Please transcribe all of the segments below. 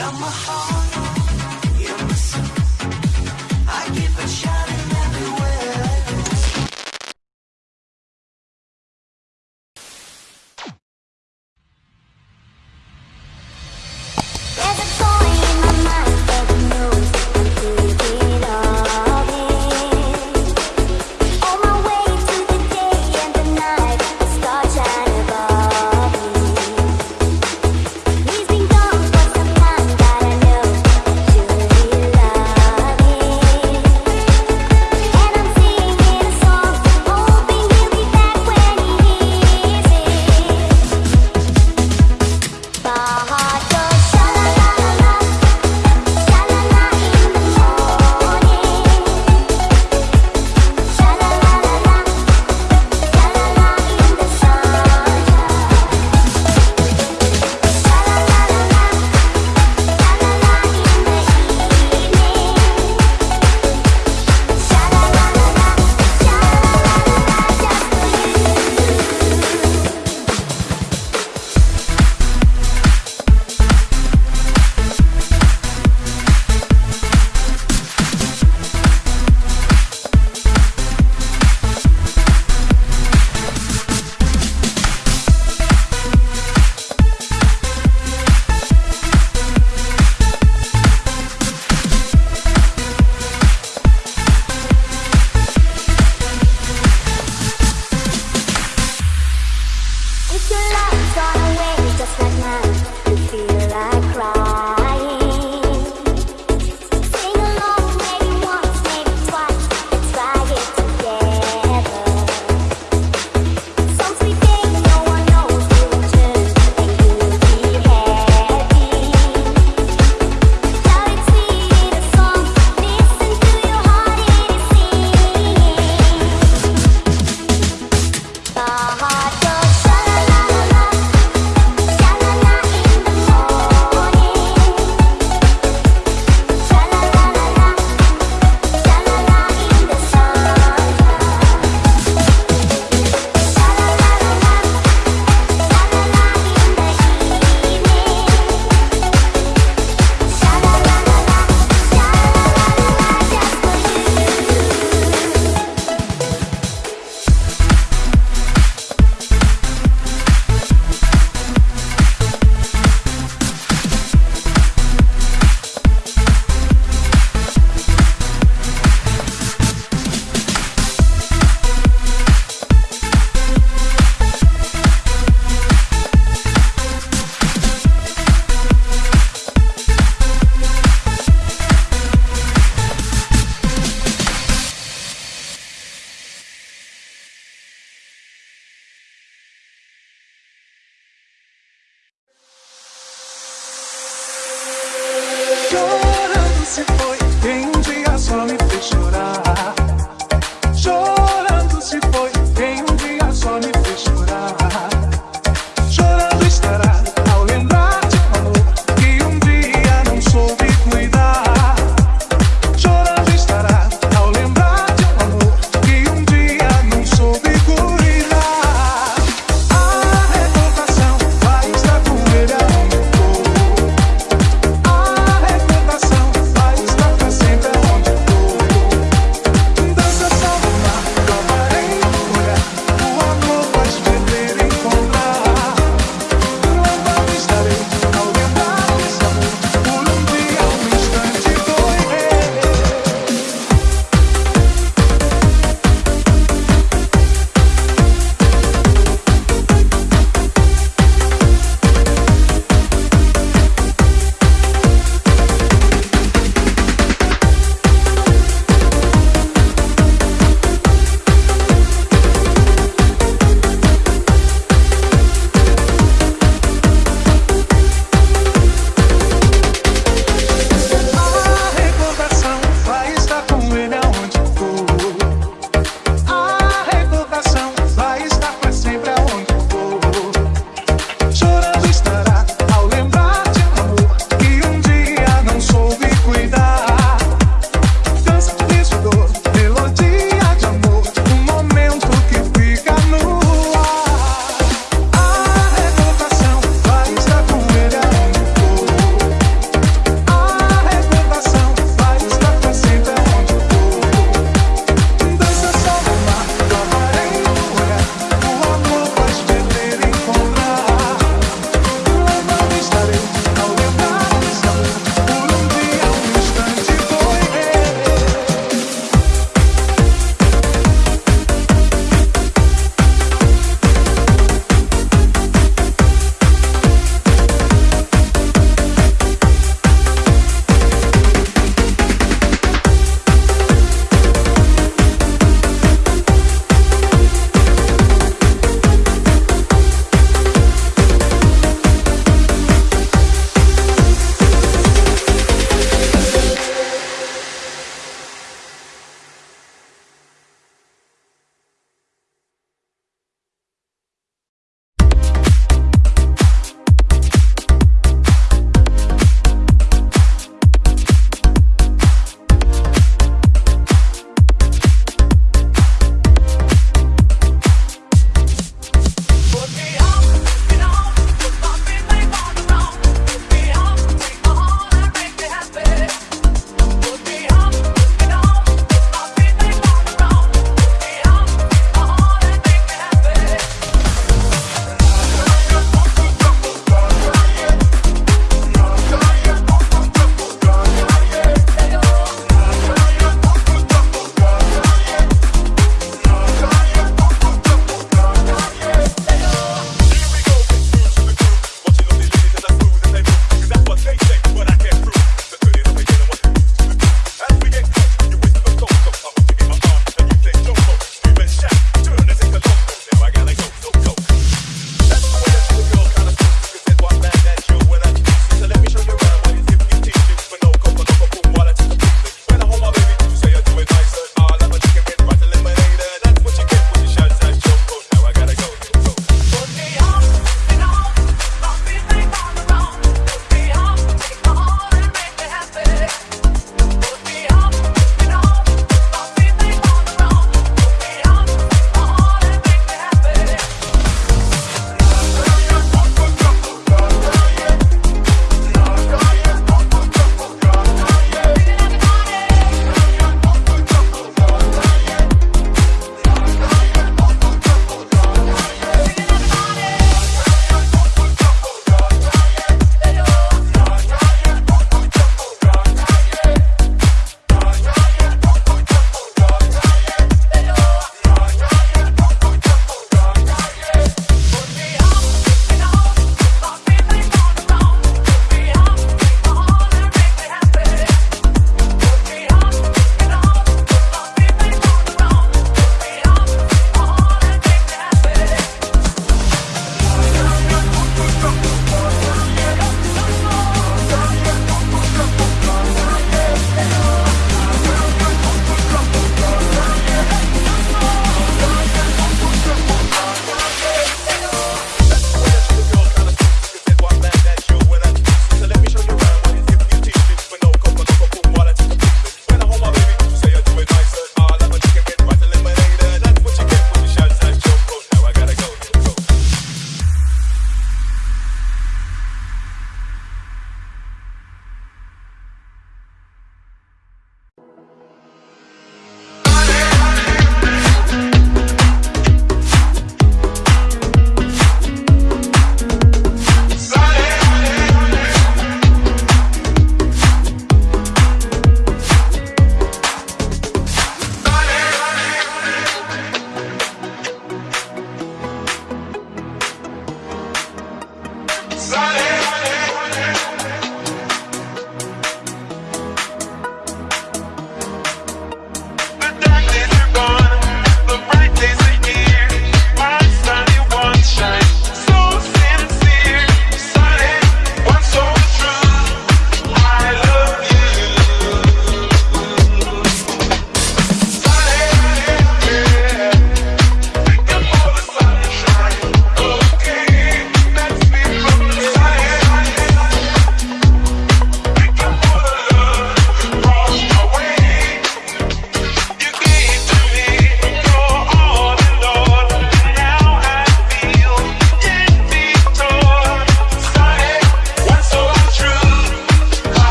A recordação vai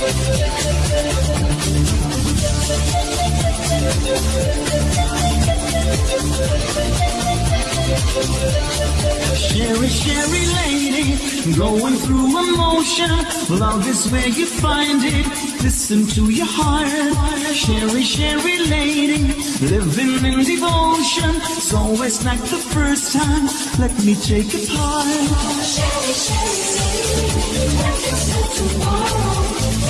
Cheri, Cheri lady, going through emotion. Love is where you find it. Listen to your heart. Cheri, Cheri lady, living in devotion. It's always like the first time. Let me take a part. Cheri, Cheri lady, love tomorrow.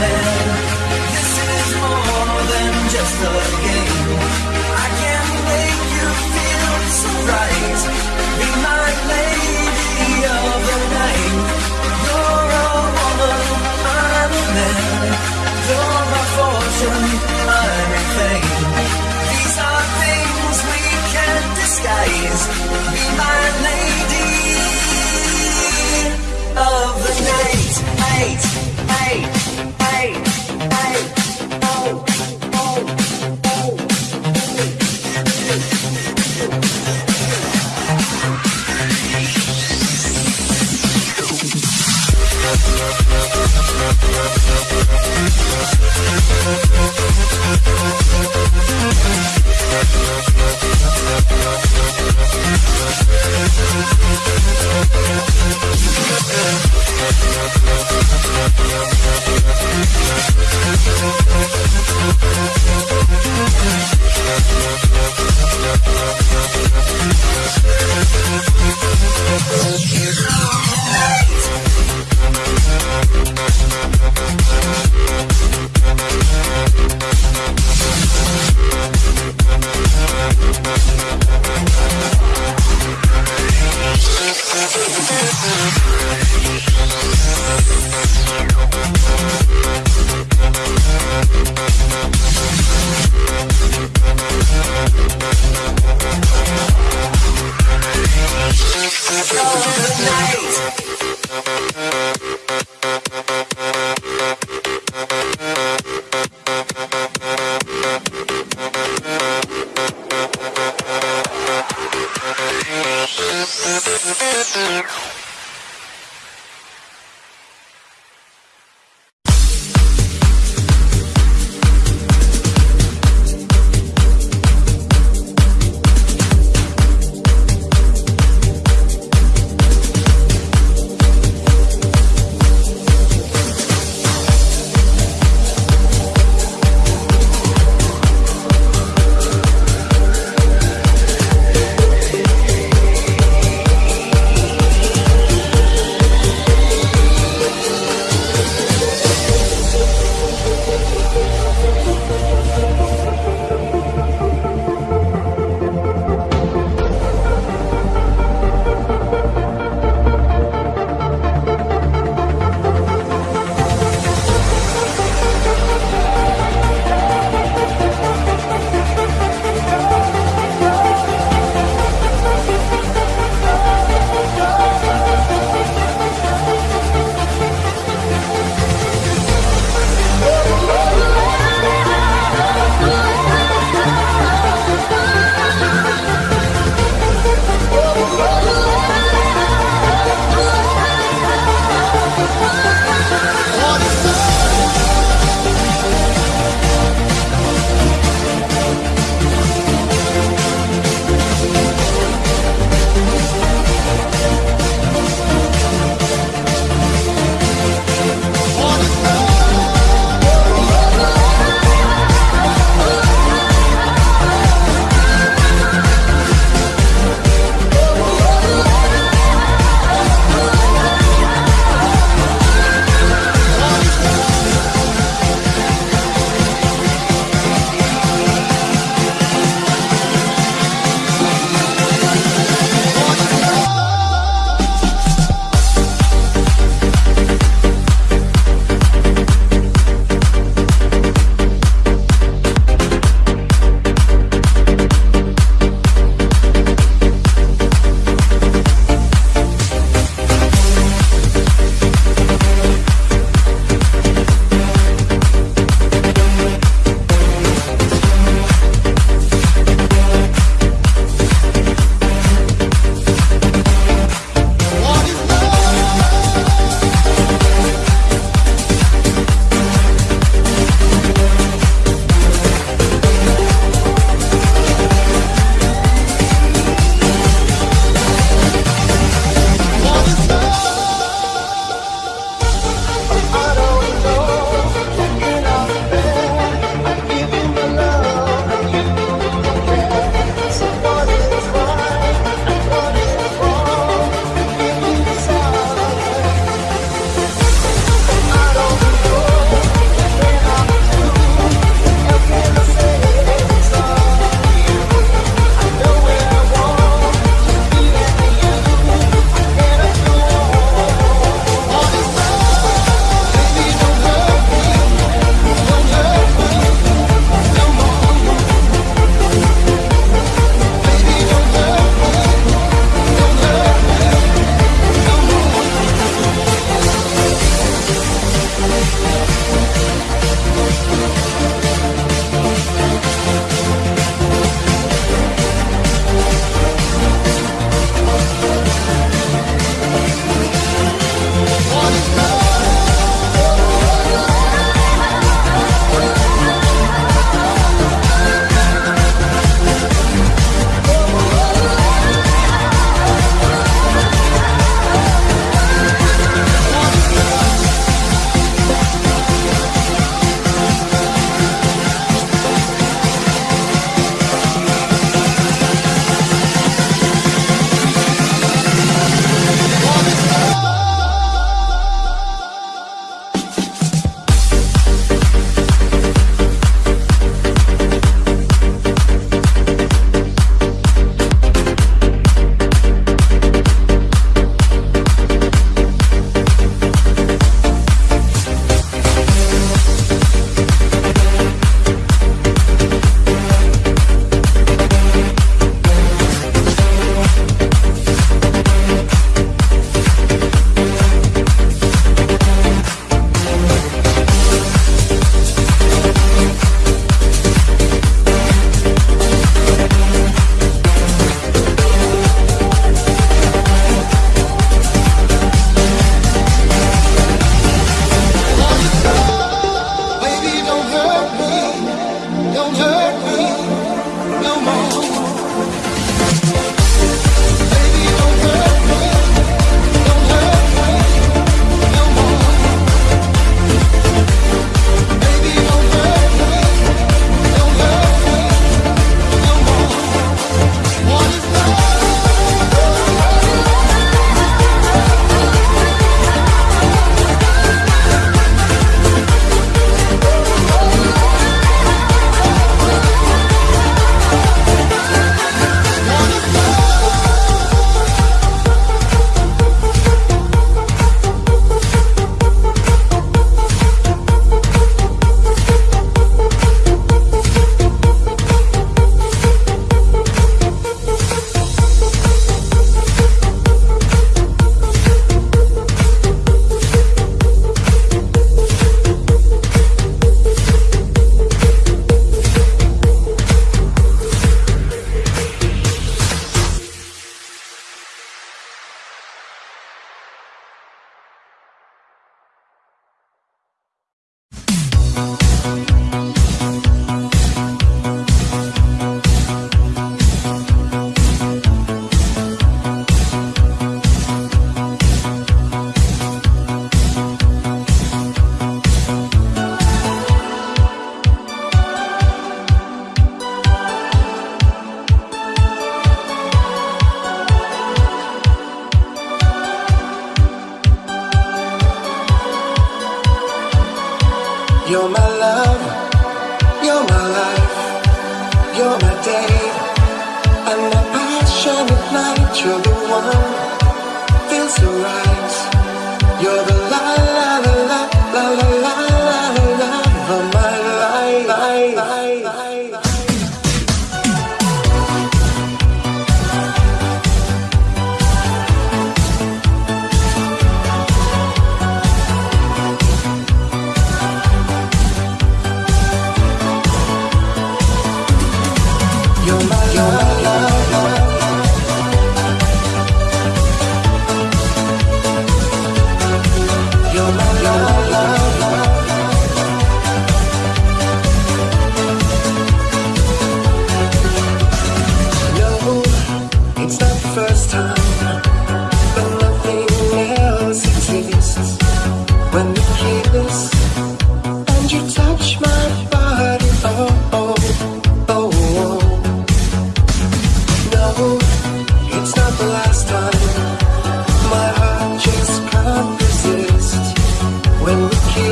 This is more than just a game. I can make you feel so right. Be my lady of the night. You're a woman, I'm a man. You're my fortune, I'm. These are things we can't disguise. Be my lady of the night. Eight,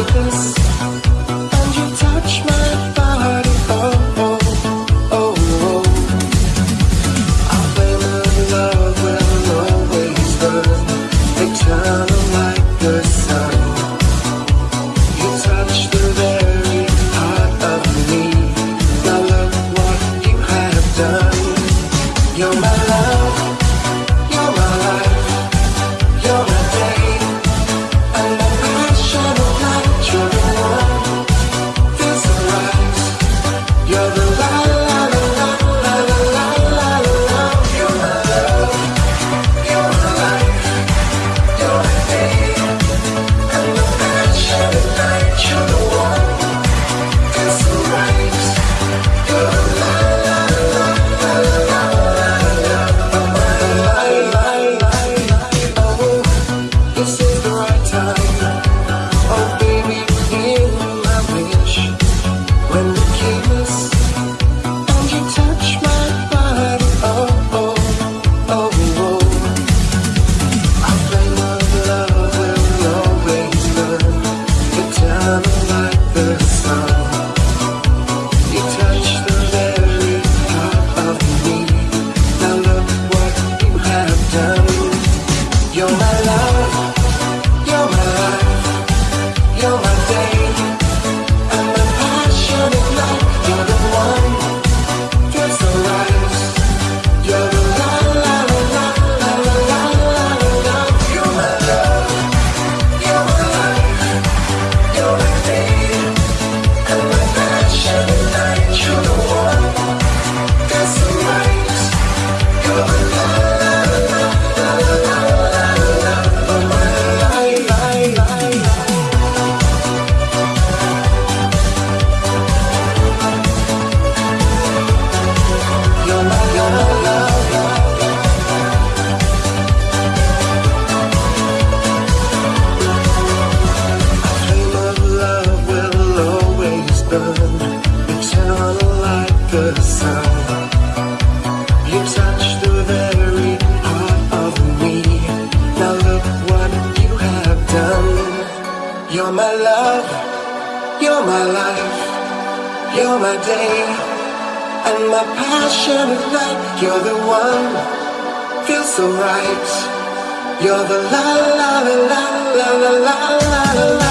because You're my love, you're my life, you're my day, and my passion is life You're the one, feels so right. You're the la la la la la la la la la.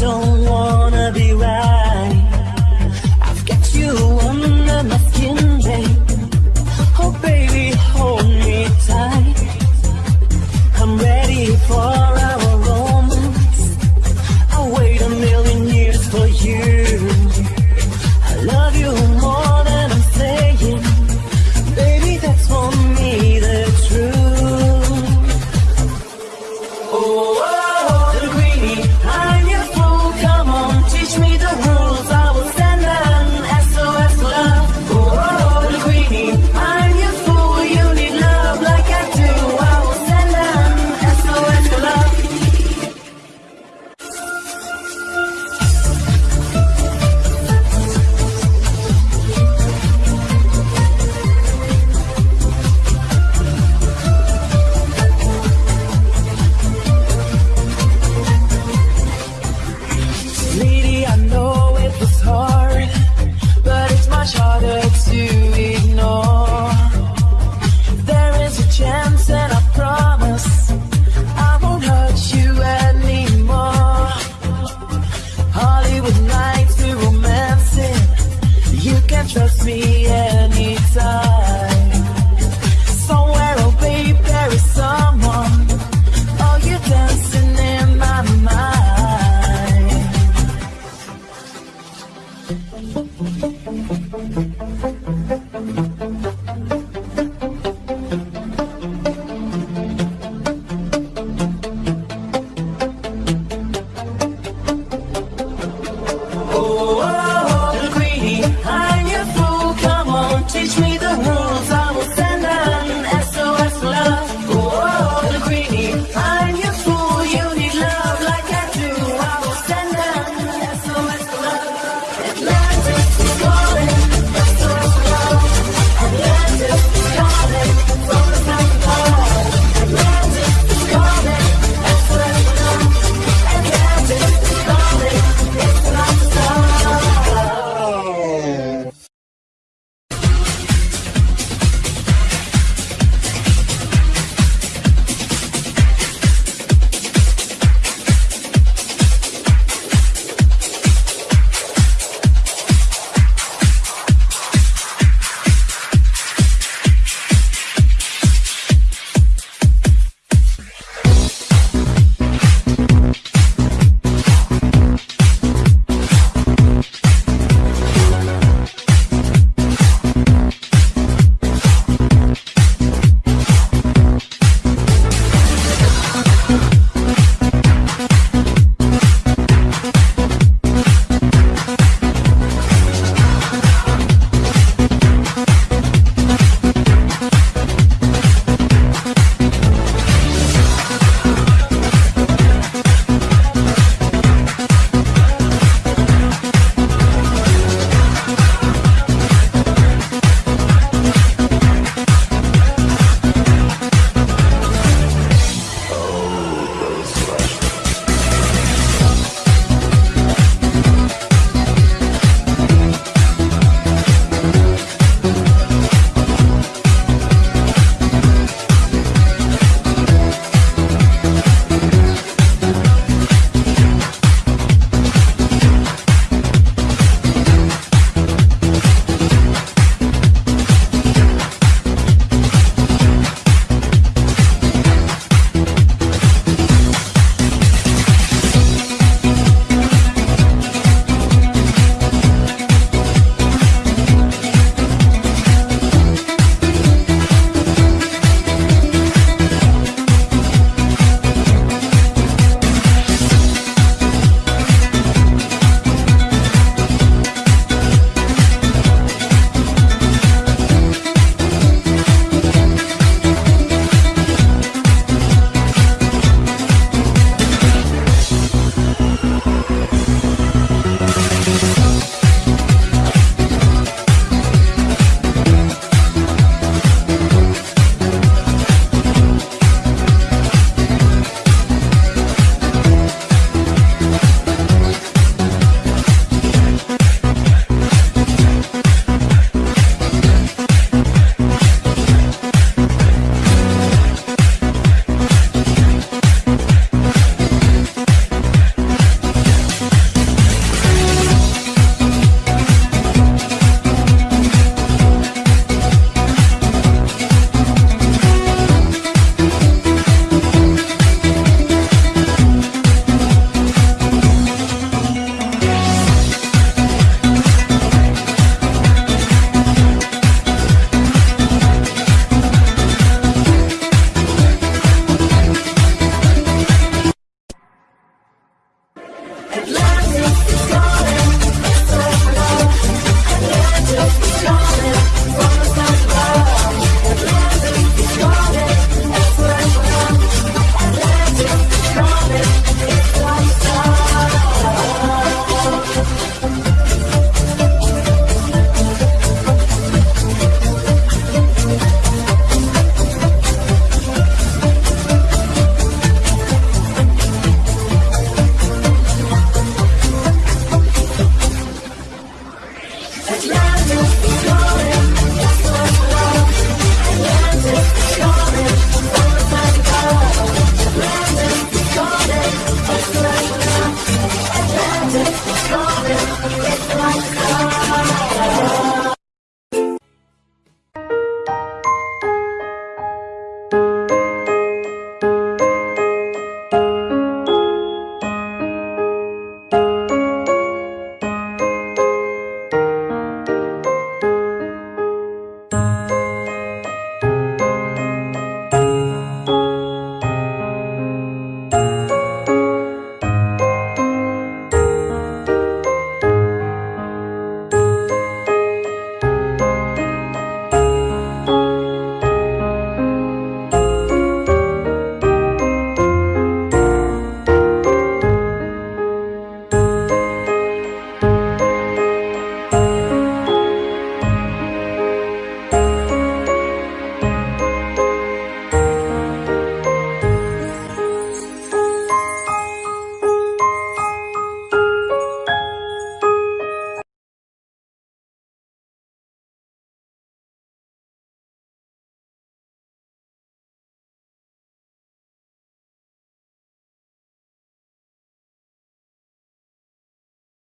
Don't